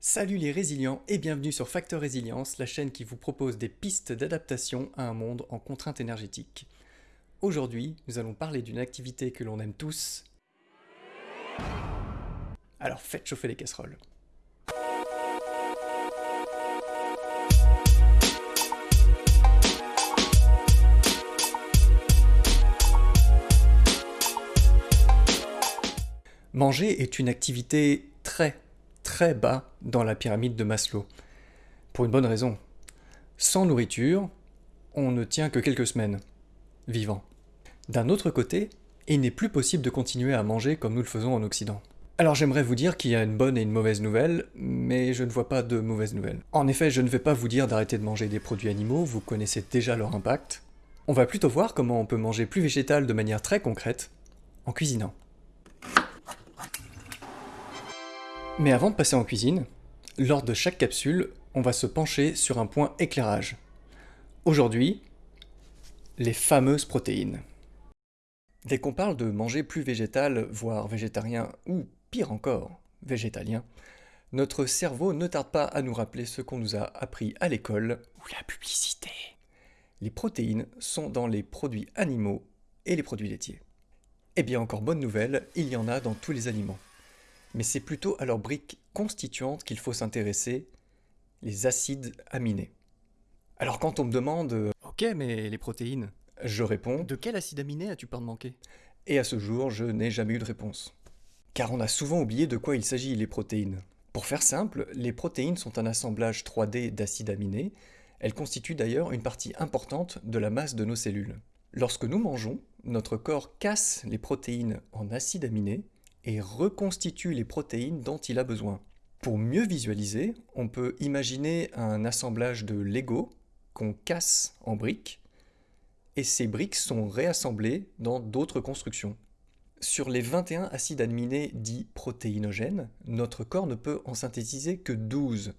Salut les résilients et bienvenue sur Facteur Résilience, la chaîne qui vous propose des pistes d'adaptation à un monde en contrainte énergétique. Aujourd'hui, nous allons parler d'une activité que l'on aime tous. Alors faites chauffer les casseroles. Manger est une activité très très bas dans la pyramide de Maslow. Pour une bonne raison. Sans nourriture, on ne tient que quelques semaines, vivant. D'un autre côté, il n'est plus possible de continuer à manger comme nous le faisons en Occident. Alors j'aimerais vous dire qu'il y a une bonne et une mauvaise nouvelle, mais je ne vois pas de mauvaise nouvelle. En effet, je ne vais pas vous dire d'arrêter de manger des produits animaux, vous connaissez déjà leur impact. On va plutôt voir comment on peut manger plus végétal de manière très concrète, en cuisinant. Mais avant de passer en cuisine, lors de chaque capsule, on va se pencher sur un point éclairage. Aujourd'hui, les fameuses protéines. Dès qu'on parle de manger plus végétal, voire végétarien, ou pire encore, végétalien, notre cerveau ne tarde pas à nous rappeler ce qu'on nous a appris à l'école, ou la publicité. Les protéines sont dans les produits animaux et les produits laitiers. Eh bien encore bonne nouvelle, il y en a dans tous les aliments mais c'est plutôt à leurs briques constituantes qu'il faut s'intéresser, les acides aminés. Alors quand on me demande euh, Ok, mais les protéines? Je réponds De quel acide aminé as-tu peur de manquer? Et à ce jour, je n'ai jamais eu de réponse. Car on a souvent oublié de quoi il s'agit, les protéines. Pour faire simple, les protéines sont un assemblage 3D d'acides aminés. Elles constituent d'ailleurs une partie importante de la masse de nos cellules. Lorsque nous mangeons, notre corps casse les protéines en acides aminés et reconstitue les protéines dont il a besoin. Pour mieux visualiser, on peut imaginer un assemblage de Lego qu'on casse en briques, et ces briques sont réassemblées dans d'autres constructions. Sur les 21 acides aminés dits protéinogènes, notre corps ne peut en synthétiser que 12.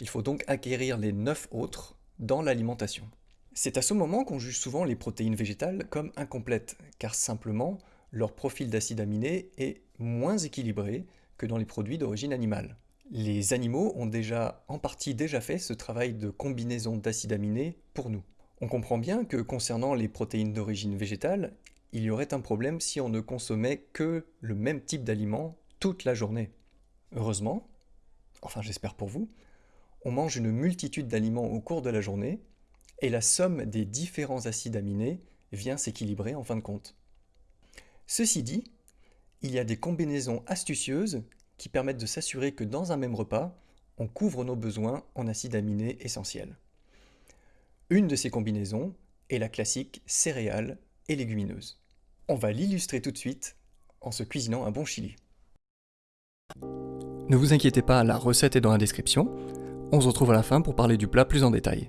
Il faut donc acquérir les 9 autres dans l'alimentation. C'est à ce moment qu'on juge souvent les protéines végétales comme incomplètes, car simplement leur profil d'acide aminé est moins équilibré que dans les produits d'origine animale. Les animaux ont déjà en partie déjà fait ce travail de combinaison d'acides aminés pour nous. On comprend bien que concernant les protéines d'origine végétale, il y aurait un problème si on ne consommait que le même type d'aliments toute la journée. Heureusement, enfin j'espère pour vous, on mange une multitude d'aliments au cours de la journée, et la somme des différents acides aminés vient s'équilibrer en fin de compte. Ceci dit, il y a des combinaisons astucieuses qui permettent de s'assurer que dans un même repas, on couvre nos besoins en acides aminés essentiels. Une de ces combinaisons est la classique céréales et légumineuses. On va l'illustrer tout de suite en se cuisinant un bon chili. Ne vous inquiétez pas, la recette est dans la description. On se retrouve à la fin pour parler du plat plus en détail.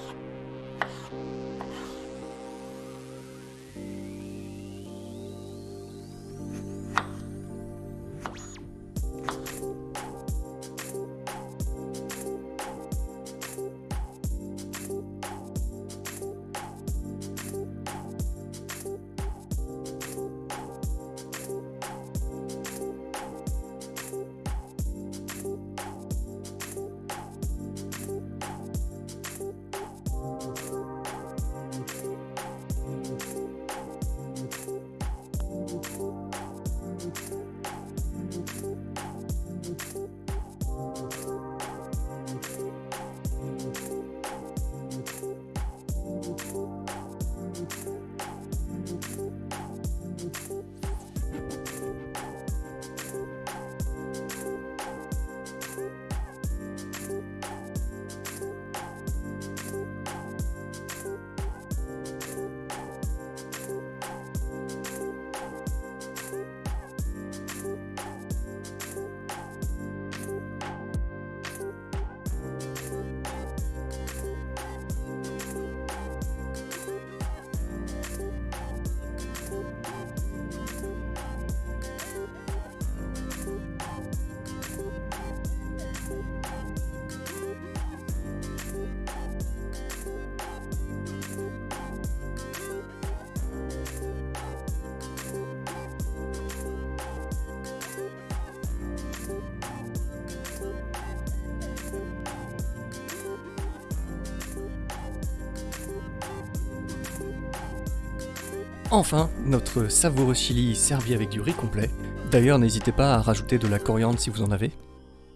Enfin, notre savoureux chili servi avec du riz complet. D'ailleurs, n'hésitez pas à rajouter de la coriandre si vous en avez.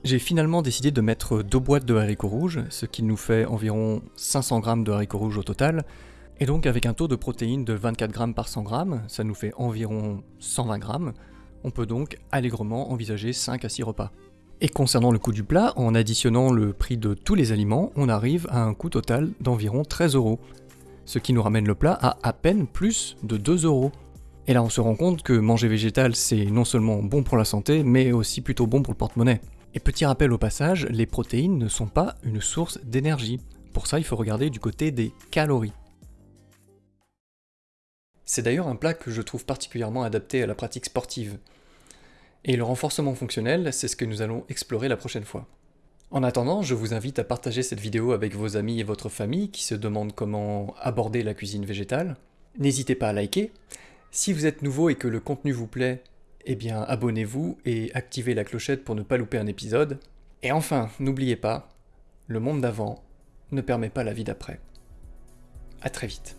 J'ai finalement décidé de mettre deux boîtes de haricots rouges, ce qui nous fait environ 500 g de haricots rouges au total, et donc avec un taux de protéines de 24 g par 100 g, ça nous fait environ 120 g, on peut donc allègrement envisager 5 à 6 repas. Et concernant le coût du plat, en additionnant le prix de tous les aliments, on arrive à un coût total d'environ 13 euros, ce qui nous ramène le plat à à peine plus de 2 euros. Et là on se rend compte que manger végétal c'est non seulement bon pour la santé, mais aussi plutôt bon pour le porte-monnaie. Et petit rappel au passage, les protéines ne sont pas une source d'énergie. Pour ça il faut regarder du côté des calories. C'est d'ailleurs un plat que je trouve particulièrement adapté à la pratique sportive. Et le renforcement fonctionnel, c'est ce que nous allons explorer la prochaine fois. En attendant, je vous invite à partager cette vidéo avec vos amis et votre famille qui se demandent comment aborder la cuisine végétale. N'hésitez pas à liker. Si vous êtes nouveau et que le contenu vous plaît, eh bien abonnez-vous et activez la clochette pour ne pas louper un épisode. Et enfin, n'oubliez pas, le monde d'avant ne permet pas la vie d'après. A très vite.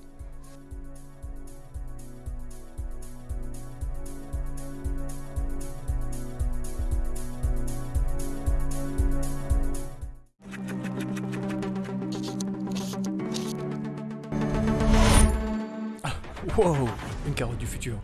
Wow Une carotte du futur.